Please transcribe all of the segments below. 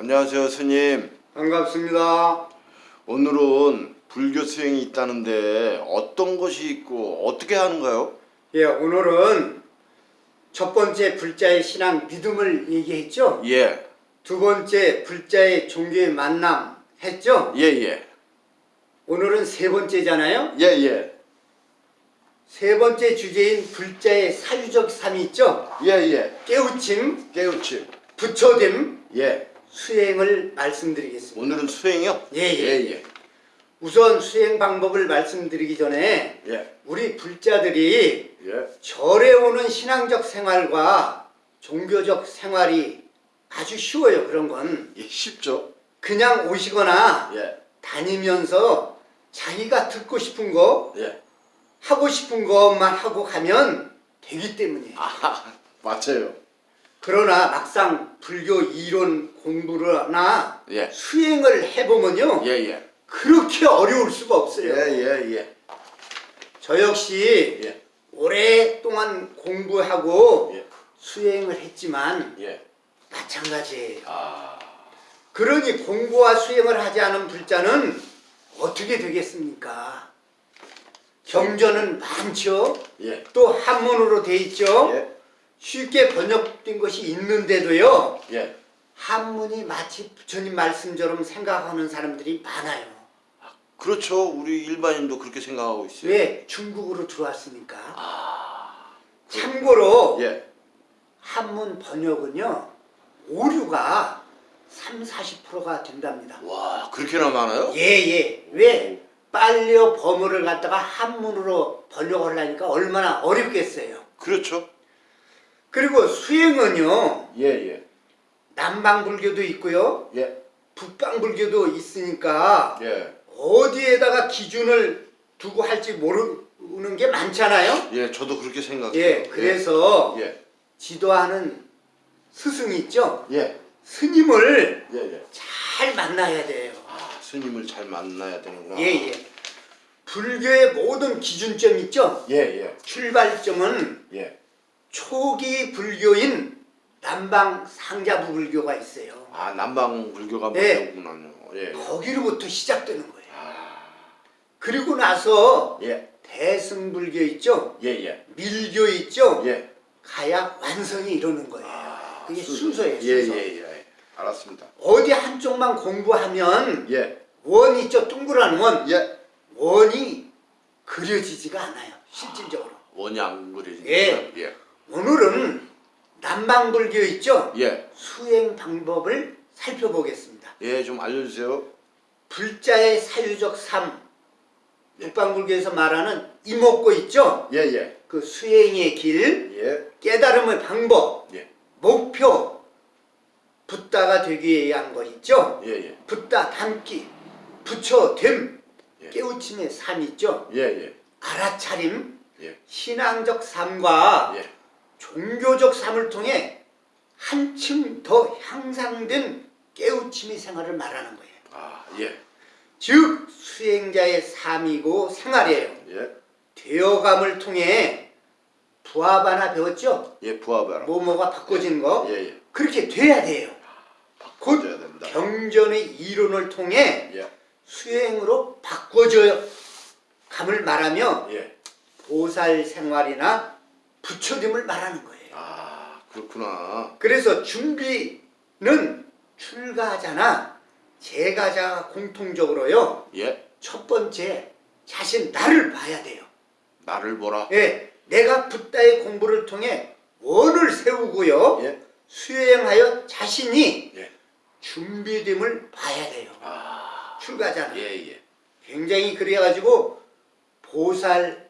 안녕하세요 스님 반갑습니다. 오늘은 불교 수행이 있다는데 어떤 것이 있고 어떻게 하는가요? 예, 오늘은 첫 번째 불자의 신앙 믿음을 얘기했죠. 예, 두 번째 불자의 종교의 만남 했죠. 예, 예, 오늘은 세 번째잖아요. 예, 예, 세 번째 주제인 불자의 사유적 삶이 있죠. 예, 예, 깨우침, 깨우침, 부처됨, 예. 수행을 말씀드리겠습니다. 오늘은 수행이요? 예, 예. 예, 예, 우선 수행 방법을 말씀드리기 전에 예, 우리 불자들이 예, 절에 오는 신앙적 생활과 종교적 생활이 아주 쉬워요. 그런 건 예, 쉽죠? 그냥 오시거나 예, 다니면서 자기가 듣고 싶은 거 예. 하고 싶은 것만 하고 가면 되기 때문이에요. 아, 맞아요. 그러나 막상 불교 이론 공부나 예, 수행을 해보면요 예, 예, 그렇게 어려울 수가 없어요. 예, 예, 예, 저 역시 예, 오랫동안 공부하고 예, 수행을 했지만 예. 마찬가지예요. 아, 그러니 공부와 수행을 하지 않은 불자는 어떻게 되겠습니까? 경전은 많죠. 예, 또 한문으로 돼 있죠. 예, 쉽게 번역된 것이 있는데도요. 예. 한문이 마치 부처님 말씀처럼 생각하는 사람들이 많아요. 그렇죠. 우리 일반인도 그렇게 생각하고 있어요. 왜? 중국으로 들어왔으니까. 아, 참고로 예, 한문 번역은요. 오류가 3, 40%가 된답니다. 와, 그렇게나 많아요? 예예. 왜? 빨리어 범어를 갖다가 한문으로 번역을 하니까 얼마나 어렵겠어요. 그렇죠. 그리고 수행은요. 예, 예, 남방 불교도 있고요. 예, 북방 불교도 있으니까 예, 어디에다가 기준을 두고 할지 모르는 게 많잖아요. 예. 저도 그렇게 생각해요. 예, 그래서 예, 지도하는 스승이 있죠. 예, 스님을 예, 예. 잘 만나야 돼요. 아, 스님을 잘 만나야 되는구나. 예, 예. 불교의 모든 기준점 있죠. 예, 예, 출발점은 예. 초기 불교인 남방 상자부 불교가 있어요. 아, 남방 불교가 예. 뭐구나요. 예, 거기로부터 시작되는 거예요. 아, 그리고 나서 예, 대승불교 있죠. 예, 예, 밀교 있죠. 예. 가야 완성이 이루는 거예요. 아, 그게 순서. 순서예요. 예, 순서. 예, 예. 알았습니다. 어디 한쪽만 공부하면 예, 원 있죠. 둥그란 원. 예. 원이 그려지지가 않아요. 실질적으로. 원이 안 그려지니까. 예. 예, 오늘은 남방불교 있죠. 예, 수행 방법을 살펴보겠습니다. 예. 좀 알려주세요. 불자의 사유적 삶. 북방불교에서 말하는 이목고 있죠. 예, 예, 그 수행의 길, 예, 깨달음의 방법, 예, 목표. 붓다가 되기 위한 거 있죠. 예, 예, 붓다 담기, 부처 됨, 예. 깨우침의 삶 있죠. 예, 예, 알아차림, 예, 신앙적 삶과 예. 종교적 삶을 통해 한층 더 향상된 깨우침의 생활을 말하는 거예요. 아, 예, 즉 수행자의 삶이고 생활이에요. 예, 되어감을 통해 부합 하나 배웠죠? 예. 부하바라. 뭐뭐가 바꿔지는 거 예, 예. 그렇게 돼야 돼요. 곧 바꿔줘야 됩니다. 경전의 이론을 통해 예, 수행으로 바꿔줘요. 감을 말하며 예. 보살 생활이나 부처됨을 말하는 거예요. 아, 그렇구나. 그래서 준비는 출가자나 재가자가 공통적으로요. 예, 첫 번째 자신 나를 봐야 돼요. 나를 보라. 예, 내가 붓다의 공부를 통해 원을 세우고요. 예, 수행하여 자신이 예. 준비됨을 봐야 돼요. 아, 출가자는. 예, 예. 굉장히 그래가지고 보살의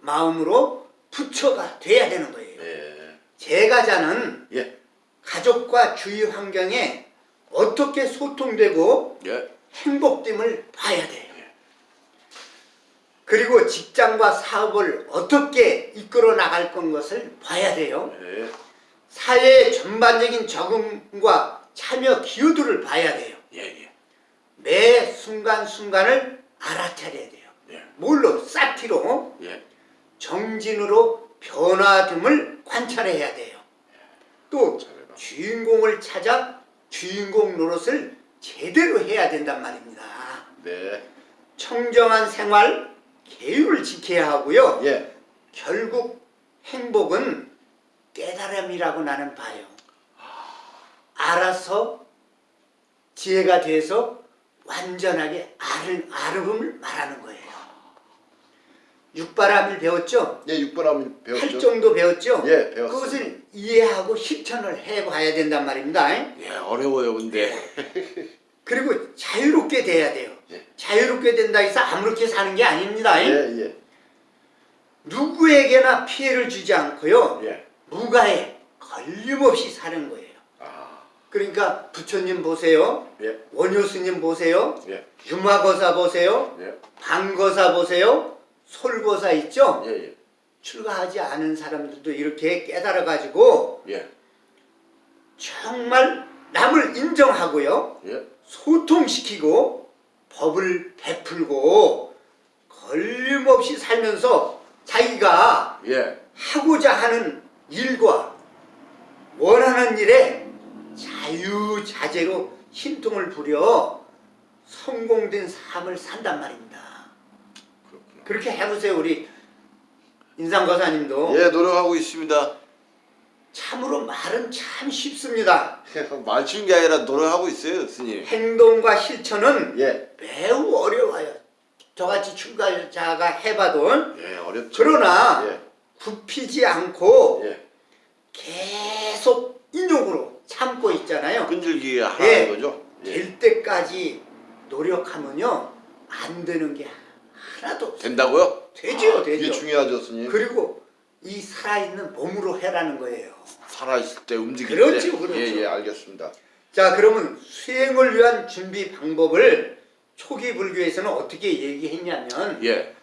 마음으로 부처가 돼야 되는 거예요. 예, 제가자는 예, 가족과 주위 환경에 어떻게 소통되고 예, 행복됨을 봐야 돼요. 그리고 직장과 사업을 어떻게 이끌어 나갈 건 것을 봐야 돼요. 예, 사회의 전반적인 적응과 참여 기여도를 봐야 돼요. 예, 예. 매 순간순간을 알아차려야 돼요. 예, 뭘로? 사티로 예, 정진으로 변화됨을 관찰해야 돼요. 또 잘해봐. 주인공을 찾아 주인공 노릇을 제대로 해야 된단 말입니다. 네. 청정한 생활, 계율을 지켜야 하고요. 예. 결국 행복은 깨달음이라고 나는 봐요. 알아서 지혜가 돼서 완전하게 아름, 아름을 말하는 거예요. 육바람을 배웠죠? 예, 육바람 배웠죠. 팔정도 배웠죠? 예, 배웠습니다. 그것을 이해하고 실천을 해봐야 된단 말입니다. 예, 어려워요, 근데. 그리고 자유롭게 돼야 돼요. 예. 자유롭게 된다 해서 아무렇게 사는 게 아닙니다. 예, 예. 누구에게나 피해를 주지 않고요. 예. 무가에 걸림없이 사는 거예요. 아, 그러니까 부처님 보세요. 예. 원효스님 보세요. 예. 유마거사 보세요. 예. 방거사 보세요. 솔거사 있죠? 예, 예. 출가하지 않은 사람들도 이렇게 깨달아가지고 예. 정말 남을 인정하고요. 예. 소통시키고 법을 베풀고 걸림없이 살면서 자기가 예. 하고자 하는 일과 원하는 일에 자유자재로 신통을 부려 성공된 삶을 산단 말입니다. 그렇게 해보세요 우리 인상거사님도 예, 노력하고 있습니다. 참으로 말은 참 쉽습니다. 말 쉬운 게 아니라 노력하고 있어요, 스님. 행동과 실천은 예. 매우 어려워요. 저같이 출가자가 해봐도 예, 어렵죠. 그러나 예. 굽히지 않고 예. 계속 인욕으로 참고 있잖아요. 끈질기게 하는 예. 거죠. 예. 될 때까지 노력하면요 안 되는 게 하나도 없어요. 된다고요? 되죠, 아, 되죠. 이게 중요하죠, 스님. 그리고 이 살아있는 몸으로 해라는 거예요. 살아있을 때 움직일 그렇죠, 때. 그렇죠. 예, 예, 알겠습니다. 자 그러면 수행을 위한 준비 방법을 초기 불교에서는 어떻게 얘기했냐면 예.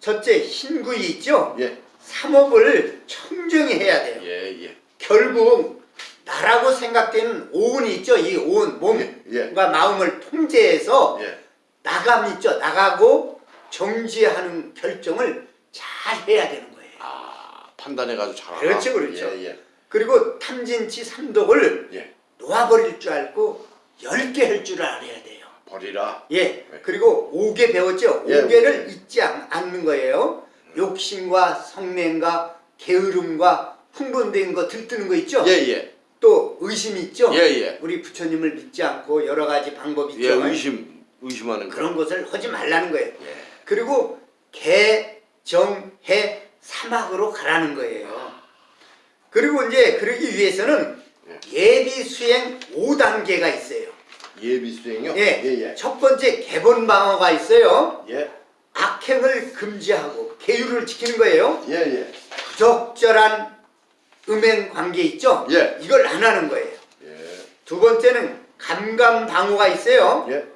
첫째 신구이 있죠? 예. 삼업을 청정히 해야 돼요. 예, 예. 결국 나라고 생각되는 오운이 있죠. 이 오운 몸과 예, 예. 마음을 통제해서 예. 나감 있죠. 나가고 정지하는 결정을 잘 해야 되는 거예요. 아, 판단해 가지고 잘. 그렇죠, 그렇죠. 예, 예. 그리고 탐진치 삼독을 예. 놓아버릴 줄 알고 열개 할 줄 알아야 돼요. 버리라. 예. 그리고 오개 배웠죠. 예, 오개를 잊지 않- 않는 거예요. 욕심과 성냄과 게으름과 흥분된 거 들뜨는 거 있죠. 예, 예. 또 의심 있죠. 예, 예. 우리 부처님을 믿지 않고 여러 가지 방법이 예, 있죠. 의심 의심하는 거. 그런 것을 하지 말라는 거예요. 예. 그리고 개, 정, 해, 사막으로 가라는 거예요. 그리고 이제 그러기 위해서는 예비 수행 5단계가 있어요. 예비 수행요? 예. 예, 예. 첫 번째 개본 방어가 있어요. 예. 악행을 금지하고 계율을 지키는 거예요. 예, 예. 부적절한 음행 관계 있죠? 예. 이걸 안 하는 거예요. 예. 두 번째는 감감 방어가 있어요. 예.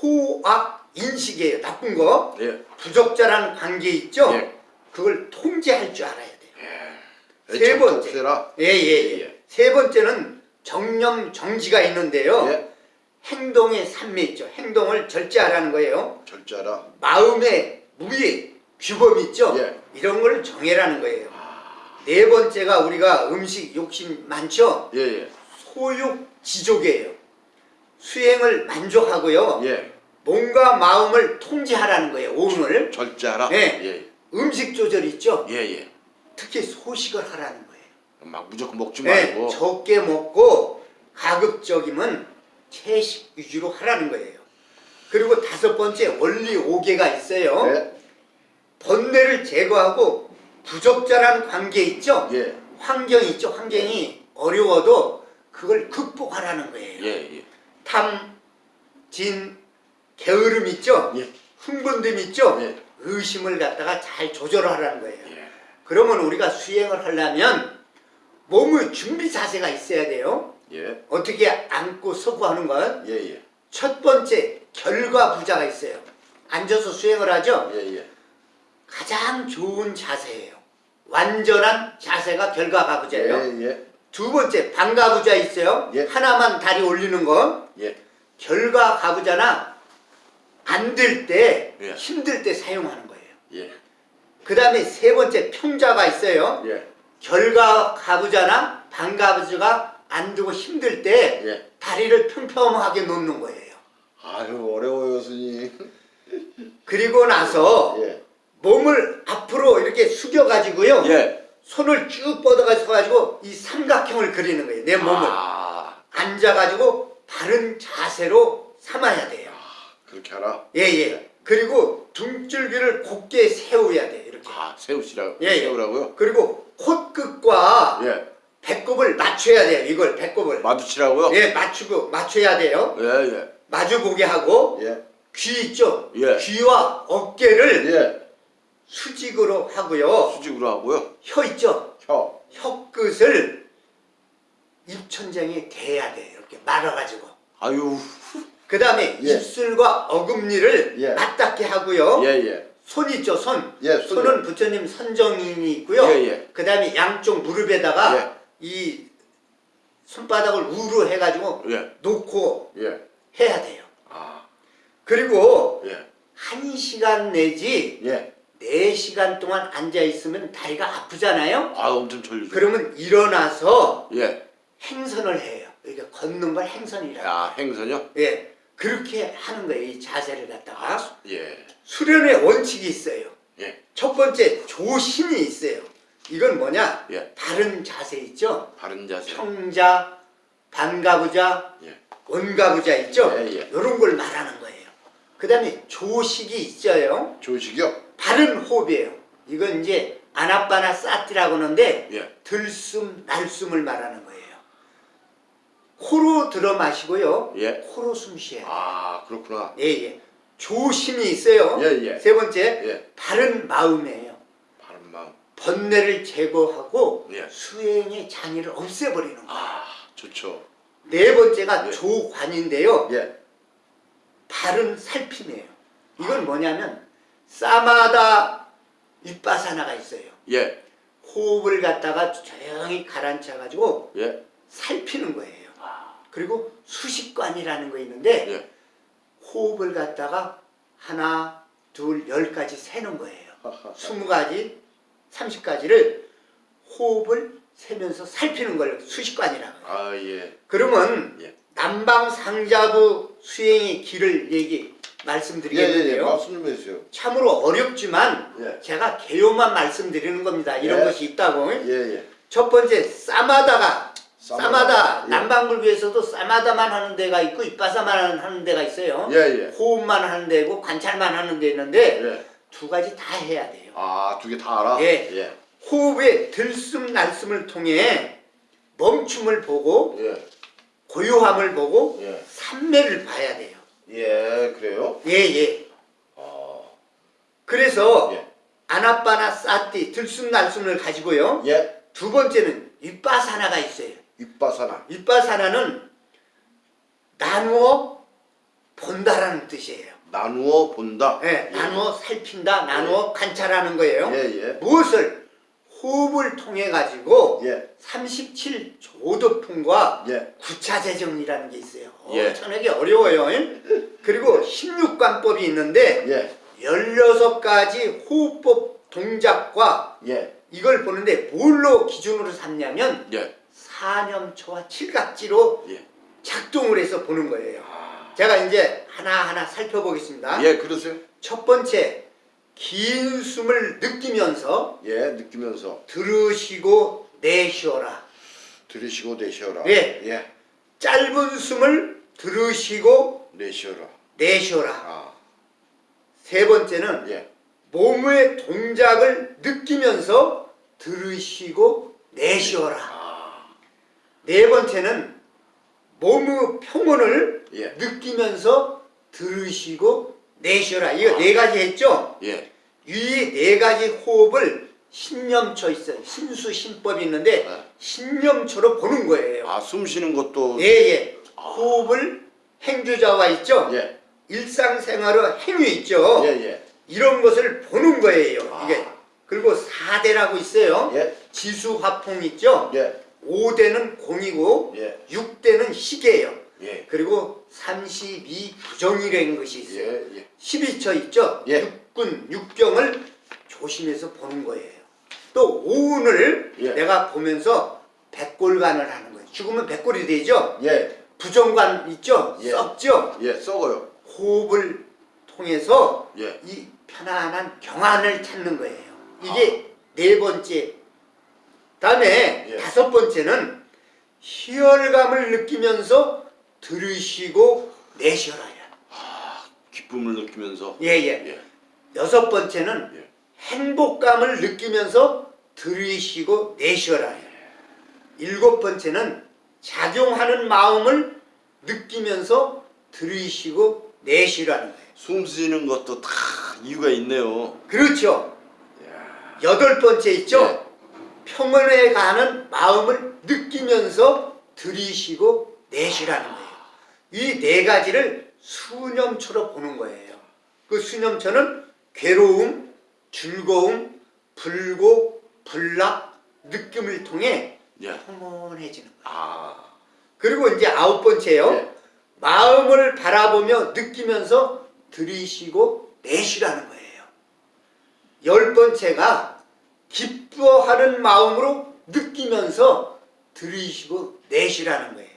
호악 인식이에요. 나쁜 거. 예. 부적절한 관계 있죠? 예. 그걸 통제할 줄 알아야 돼요. 예. 세 번째. 세라. 예, 예, 예. 예. 세 번째는 정념 정지가 있는데요. 예. 행동의 산매 있죠. 행동을 절제하라는 거예요. 절자라. 마음의 무예, 규범 있죠. 예. 이런 걸 정해라는 거예요. 네 번째가 우리가 음식 욕심 많죠. 예, 예. 소욕 지족이에요. 수행을 만족하고요. 예. 몸과 마음을 통제하라는 거예요. 오늘 절자라. 예. 예. 음식 조절 있죠. 예, 예. 특히 소식을 하라는 거예요. 막 무조건 먹지 네, 말고. 적게 먹고 가급적이면 채식 위주로 하라는 거예요. 그리고 다섯 번째 원리 5개가 있어요. 예. 번뇌를 제거하고 부적절한 관계 있죠. 예. 환경이 있죠. 환경이 어려워도 그걸 극복하라는 거예요. 예, 예. 탐, 진, 게으름 있죠. 예. 흥분됨 있죠. 예. 의심을 갖다가 잘 조절하라는 거예요. 예. 그러면 우리가 수행을 하려면 몸의 준비 자세가 있어야 돼요. 예. 어떻게 앉고 서고 하는 것. 예, 예. 첫 번째 결과 부자가 있어요. 앉아서 수행을 하죠. 가장 좋은 자세예요. 완전한 자세가 결과가 부자예요. 두 번째 방가부자 있어요. 예. 하나만 다리 올리는 거. 예. 결과 가부자나 안 될 때, 예. 힘들 때 사용하는 거예요. 예. 그 다음에 세 번째 평자가 있어요. 예. 결과 가부자나 방가부자가 안 되고 힘들 때 예. 다리를 평평하게 놓는 거예요. 아유 어려워요 스님. 그리고 나서 예. 몸을 앞으로 이렇게 숙여가지고요. 예. 손을 쭉 뻗어가지고 가지고 이 삼각형을 그리는 거예요. 내 몸을 아 앉아가지고 바른 자세로 삼아야 돼요. 그렇게 하라. 예예. 그리고 등줄기를 곧게 세워야 돼요. 이렇게. 아 세우시라. 예, 예. 세우라고요? 그리고 콧끝과 예. 배꼽을 맞춰야 돼요. 이걸 배꼽을. 마주치라고요? 예, 맞추고 맞춰야 돼요. 예 예. 마주 보게 하고 예. 귀 있죠. 예. 귀와 어깨를 예. 수직으로 하고요. 수직으로 하고요. 혀 있죠. 혀. 혀 끝을 입천장에 대야 돼. 이렇게 말아가지고. 아유. 그 다음에 예. 입술과 어금니를 예. 맞닿게 하고요. 예 예. 손 있죠, 손. 예. 손은 부처님 선정인이 있고요. 예, 예. 그 다음에 양쪽 무릎에다가 예. 이 손바닥을 우로 해가지고 예. 놓고 예. 해야 돼요. 아. 그리고 예. 한 시간 내지 예. 네 시간 동안 앉아 있으면 다리가 아프잖아요. 아 엄청 졸리죠. 그러면 일어나서 예. 행선을 해요. 이게 걷는 걸 행선이라고. 아 행선요? 예, 그렇게 하는 거예요. 이 자세를 갖다가 예. 수련의 원칙이 있어요. 예. 첫 번째 조심이 있어요. 이건 뭐냐? 예. 바른 자세 있죠. 바른 자세. 평자, 반가부자, 예. 원가부자 있죠. 예, 예. 이런 걸 말하는 거예요. 그 다음에 조식이 있어요. 조식이요? 바른 호흡이에요. 이건 이제 아나빠나 사티라고 하는데 예. 들숨 날숨을 말하는 거예요. 코로 들어 마시고요. 예. 코로 숨 쉬어요. 아 그렇구나. 예, 예. 조심이 있어요. 예, 예. 세 번째, 예. 바른 마음이에요. 바른 마음. 번뇌를 제거하고 예. 수행의 장애를 없애버리는 거예요. 아 좋죠. 네 번째가 예. 조관인데요. 예. 바른 살핌이에요. 이건 뭐냐면 사마다 윗바사나가 있어요. 예. 호흡을 갖다가 조용히 가라앉혀 가지고 예. 살피는 거예요. 그리고 수식관이라는 거 있는데 예. 호흡을 갖다가 하나, 둘, 열까지 세는 거예요. 스무 가지, 삼십 가지를 호흡을 세면서 살피는 걸 수식관이라고 해요. 아 예. 그러면 예. 남방상자부 수행의 길을 얘기. 말씀드리겠는데요. 말씀 좀 해주세요. 참으로 어렵지만 예. 제가 개요만 말씀드리는 겁니다. 이런 예. 것이 있다고. 예예. 첫 번째 사마다가 사마다 예. 남방불교에서도 사마다만 하는 데가 있고 이빠사만 하는 데가 있어요. 예 예. 호흡만 하는 데고 관찰만 하는 데 있는데 예. 두 가지 다 해야 돼요. 아 두 개 다 알아? 예. 예. 호흡의 들숨 날숨을 통해 멈춤을 보고 예. 고요함을 보고 예. 삼매를 봐야 돼요. 예. 그래요? 예 예. 아. 그래서 예. 아나빠나 사티 들숨 날숨을 가지고요. 예. 두 번째는 윗바사나가 있어요. 윗바사나. 윗바사나는 나누어 본다라는 뜻이에요. 나누어 본다. 예, 나누어 살핀다, 나누어 관찰하는 거예요. 예 예. 무엇을 호흡을 통해 가지고 예. 37 조도품과 예. 구차재정이라는 게 있어요. 예. 어, 전하기 어려워요. 예? 그리고 16관법이 있는데 예. 16가지 호흡법 동작과 예. 이걸 보는데 뭘로 기준으로 삼냐면 예. 사념초와 칠각지로 예. 작동을 해서 보는 거예요. 아. 제가 이제 하나하나 살펴보겠습니다. 예. 그러세요? 첫 번째, 긴 숨을 느끼면서 예. 느끼면서 들으시고 내쉬어라. 들이쉬고 내쉬어라. 예. 예. 짧은 숨을 들으시고 내쉬어라. 내쉬어라. 아. 세 번째는 예. 몸의 동작을 느끼면서 들으시고 내쉬어라. 아. 네 번째는 몸의 평온을 예. 느끼면서 들으시고 내쉬어라. 이거 네 가지 했죠? 예. 이 네 가지 호흡을 신념초 있어요. 신수 신법이 있는데 네. 신념초로 보는 거예요. 아, 숨 쉬는 것도 예예. 호흡을 행주자와 있죠. 예. 일상생활의 행위 있죠. 예, 예. 이런 것을 보는 거예요. 아. 이게 그리고 4대라고 있어요. 예. 지수화풍 있죠. 예. 5대는 공이고 예. 6대는 시계예요. 예. 그리고 32 부정이라는 것이 있어요. 예. 예. 12처 있죠? 예. 육군, 육경을 조심해서 보는 거예요. 또 오운을 예. 내가 보면서 백골간을 하는 거예요. 죽으면 백골이 되죠? 예. 부정관 있죠? 예. 썩죠? 예, 썩어요. 호흡을 통해서 예. 이 편안한 경안을 찾는 거예요. 이게 네 번째. 다음에 예. 다섯 번째는 희열감을 느끼면서 들으시고 내쉬어라요. 기쁨을 느끼면서 예예. 예. 여섯 번째는 예. 행복감을 느끼면서 들이쉬고 내쉬어라. 일곱 번째는 작용하는 마음을 느끼면서 들이쉬고 내쉬라는 거예요. 숨 쉬는 것도 다 이유가 있네요. 그렇죠. 이야. 여덟 번째 있죠. 예. 평온에 가는 마음을 느끼면서 들이쉬고 내쉬라는 거예요. 이 네 가지를 수념처럼 보는 거예요. 그 수념처는 괴로움, 즐거움, 불고, 불락, 느낌을 통해 예. 평온해지는 거예요. 아. 그리고 이제 아홉 번째요. 예. 마음을 바라보며 느끼면서 들이쉬고 내쉬라는 거예요. 열 번째가 기뻐하는 마음으로 느끼면서 들이쉬고 내쉬라는 거예요.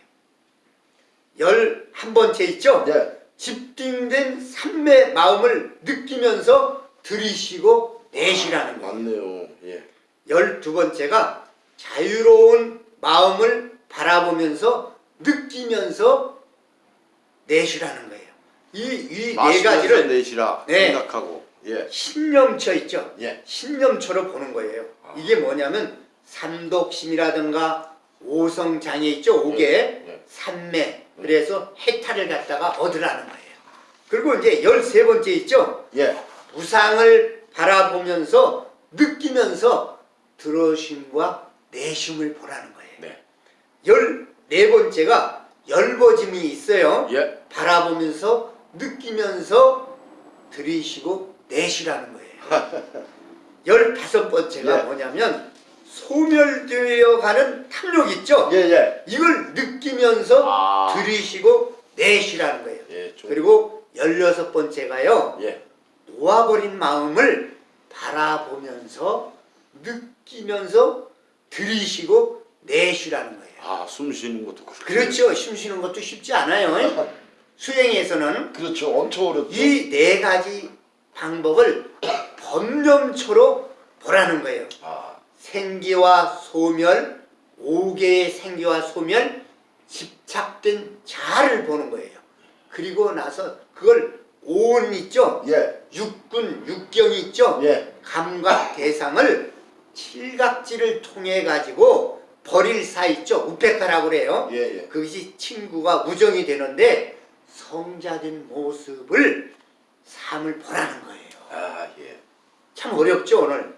열한 번째 있죠? 예. 집중된 삶의 마음을 느끼면서 들이쉬고 내쉬라는 거예요. 맞네요. 예. 열두 번째가 자유로운 마음을 바라보면서 느끼면서 내쉬라는 거예요. 이 이 네 가지를 내쉬라 네. 생각하고 예. 신념처 있죠. 예. 신념처럼 보는 거예요. 아. 이게 뭐냐면 삼독심이라든가 오성장애 있죠. 오개, 예, 예. 삼매. 그래서 해탈을 갖다가 얻으라는 거예요. 그리고 이제 열세 번째 있죠. 예. 우상을 바라보면서 느끼면서 들어심과 내심을 보라는 거예요. 네. 열네 번째가 열버짐이 있어요. 예. 바라보면서 느끼면서 들이쉬고 내쉬라는 거예요. 열다섯 번째가 예. 뭐냐면 소멸되어 가는 탐욕 있죠? 예, 예. 이걸 느끼면서 아. 들이쉬고 내쉬라는 거예요. 예. 좀 그리고 열여섯 번째가요. 예. 놓아버린 마음을 바라보면서 느끼면서 들이쉬고 내쉬라는 거예요. 아, 숨 쉬는 것도 그렇고. 그렇죠. 숨 쉬는 것도 쉽지 않아요. 수행에서는 그렇죠. 엄청 어렵죠. 이 네 가지 방법을 번념초로 보라는 거예요. 아. 생기와 소멸, 오개의 생기와 소멸, 집착된 자를 보는 거예요. 그리고 나서 그걸 온 있죠? 예. 육군, 육경이 있죠? 예. 감각 대상을 칠각지를 통해 가지고 버릴 사 있죠? 우페카라고 그래요. 예, 예. 그것이 친구가 우정이 되는데 성자된 모습을 삶을 보라는 거예요. 아, 예. 참 어렵죠 오늘.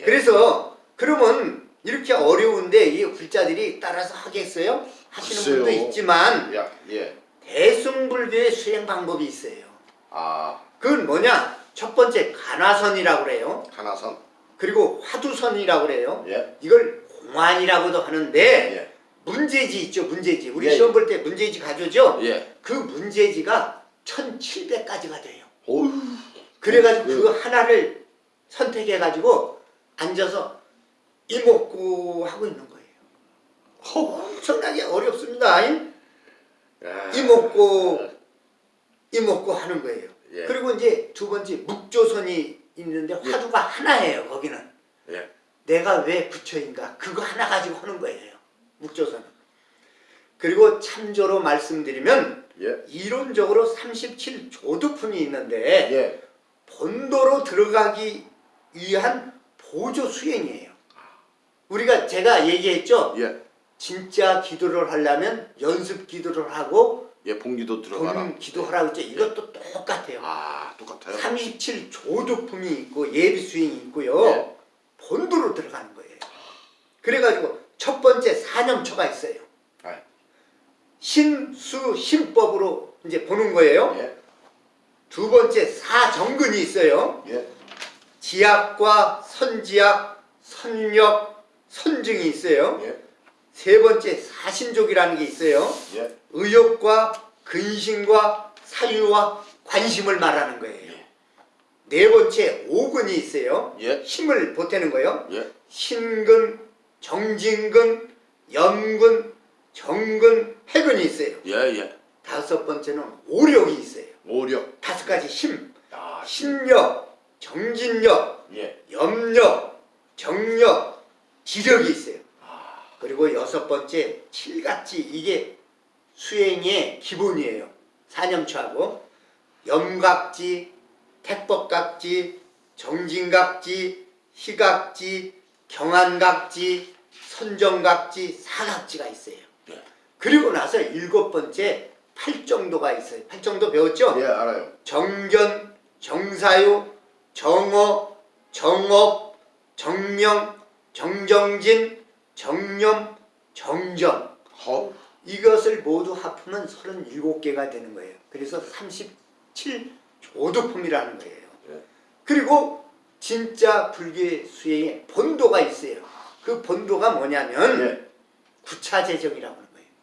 예. 그래서 그러면 이렇게 어려운데 이 불자들이 따라서 하겠어요? 하시는 글쎄요. 분도 있지만 야, 예. 대승불교의 수행 방법이 있어요. 아, 그건 뭐냐? 첫 번째 간화선이라고 그래요. 하나선. 그리고 화두선이라고 그래요. 예. 이걸 공안이라고도 하는데 예. 문제지 있죠 문제지. 우리 예, 시험 볼 때 문제지 가져죠. 예. 그 문제지가 1700가지가 돼요. 어우. 그래가지고 네. 그 하나를 선택해가지고 앉아서 이목구 하고 있는 거예요. 엄청나게 어렵습니다. 야. 이목구 이목구 하는 거예요. 예. 그리고 이제 두 번째 묵조선이 있는데 화두가 하나예요. 거기는 예. 내가 왜 부처인가 그거 하나 가지고 하는 거예요. 묵조선은. 그리고 참조로 말씀드리면 예. 이론적으로 37조두품이 있는데 예. 본도로 들어가기 위한 보조 수행이에요. 우리가 제가 얘기했죠. 예. 진짜 기도를 하려면 연습 기도를 하고 예, 봉기도 들어가라. 본 기도하라고 했죠. 이것도 똑같아요. 아, 똑같아요. 37조두품이 있고 예비 수행이 있고요. 예. 본도로 들어가는 거예요. 그래가지고 첫 번째 사념초가 있어요. 아, 신수 신법으로 이제 보는 거예요. 예. 두 번째 사정근이 있어요. 예. 지약과 선지약, 선력, 선증이 있어요. 예. 세 번째 사신족이라는 게 있어요. 예. 의욕과 근심과 사유와 관심을 말하는 거예요. 예. 네 번째 오근이 있어요. 예. 힘을 보태는 거예요. 예. 신근, 정진근, 염근, 정근, 해근이 있어요. 예, 예. 다섯 번째는 오력이 있어요. 오력. 다섯 가지 힘, 아, 신력, 정진력, 예. 염력, 정력, 지력이 있어요. 아, 그리고 여섯 번째 칠각지 이게 수행의 기본이에요. 사념초하고 염각지, 택법각지, 정진각지, 희각지, 경안각지, 선정각지, 사각지가 있어요. 예. 그리고 나서 일곱 번째 팔정도가 있어요. 팔정도 배웠죠? 예, 알아요. 정견, 정사유, 정어, 정업, 정명, 정정진, 정념, 정정 허. 이것을 모두 합하면 37개가 되는 거예요. 그래서 37조도품이라는 거예요. 예. 그리고 진짜 불교 수행에 본도가 있어요. 그 본도가 뭐냐면 예. 구차재정이라고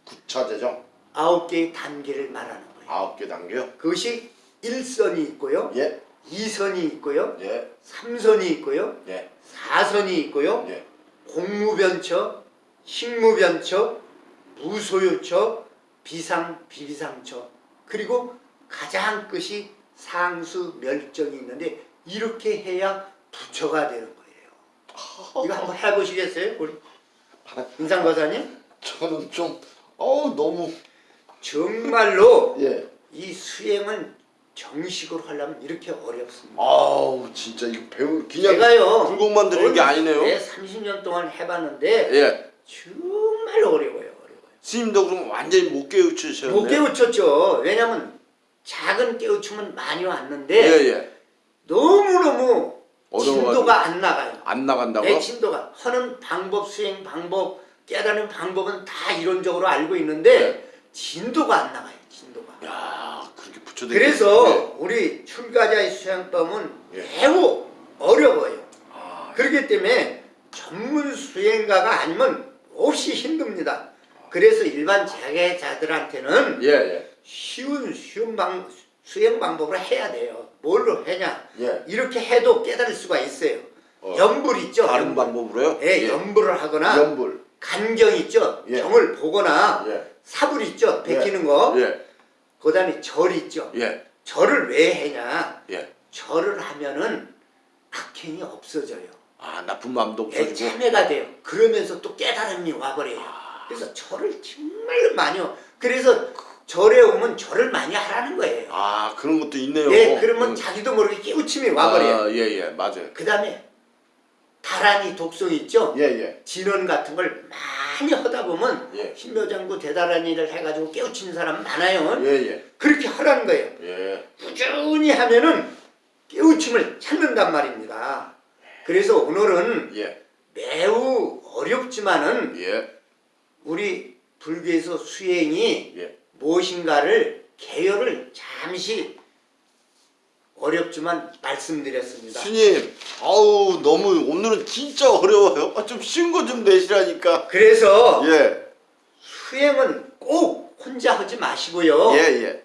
하는 거예요. 구차 재정. 아홉 개의 단계를 말하는 거예요. 아홉 개 단계요. 그것이 일선이 있고요. 예. 이선이 있고요. 예. 삼선이 있고요. 예. 사선이 있고요. 예. 공무변처, 식무변처, 무소유처, 비상 비비상처 그리고 가장 끝이 상수 멸정이 있는데 이렇게 해야 부처가 되는 거예요. 이거 한번 해보시겠어요, 우리 인상거사님? 저는 좀 어우 너무 정말로 예. 이 수행은 정식으로 하려면 이렇게 어렵습니다. 아우 진짜 이거 배우 그냥 제가요 굴곡만 들은 게 아니네요. 네, 30년 동안 해봤는데 예. 정말 어려워요, 어려워요. 스님도 그럼 완전히 못 깨우치셨네요. 못 깨우쳤죠. 왜냐면 작은 깨우침은 많이 왔는데 예, 예. 너무너무. 진도가 안 나가요. 안 나간다고? 내 진도가 하는 방법, 수행 방법, 깨달은 방법은 다 이론적으로 알고 있는데 진도가 안 나가요. 진도가. 야, 그렇게 붙여도 그래서 우리 출가자의 수행법은 예. 매우 어려워요. 아, 그렇기 때문에 전문 수행가가 아니면 몹시 힘듭니다. 그래서 일반 재계자들한테는 예, 예. 쉬운 쉬운 방 수행 방법을 해야 돼요. 뭘로 해냐? 예. 이렇게 해도 깨달을 수가 있어요. 어, 연불 있죠. 다른 연불. 방법으로요? 예, 연불을 하거나 연불. 간경 있죠. 예. 경을 보거나 예. 사불 있죠. 베끼는 거. 예. 그다음에 절 있죠. 예. 절을 왜 해냐? 예. 절을 하면은 악행이 없어져요. 아, 나쁜 마음도 예, 없어지고. 참회가 돼요. 그러면서 또 깨달음이 와버려요. 아. 그래서 절을 정말 많이요. 그래서 절에 오면 절을 많이 하라는 거예요. 아, 그런 것도 있네요. 예, 그러면 음. 자기도 모르게 깨우침이 와버려요. 아, 예, 예. 맞아요. 그 다음에 다란이 독성 있죠? 예, 예. 진원 같은 걸 많이 하다 보면 예. 신묘장구 대다란이를 해가지고 깨우치는 사람 많아요. 예, 예. 그렇게 하라는 거예요. 예. 꾸준히 하면은 깨우침을 찾는단 말입니다. 그래서 오늘은 예. 매우 어렵지만은 예. 우리 불교에서 수행이 예. 무엇인가를 개요를 잠시 어렵지만 말씀드렸습니다. 스님, 아우, 너무 오늘은 진짜 어려워요. 아, 좀 쉬운 거 좀 내시라니까. 그래서 예. 수행은 꼭 혼자 하지 마시고요. 예, 예.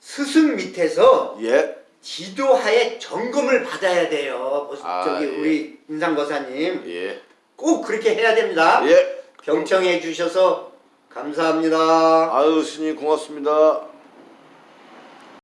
스승 밑에서 예. 지도하에 점검을 받아야 돼요. 뭐, 아, 저기 예. 우리 인상거사님 예. 꼭 그렇게 해야 됩니다. 예. 경청해 주셔서 감사합니다. 아유, 스님 고맙습니다.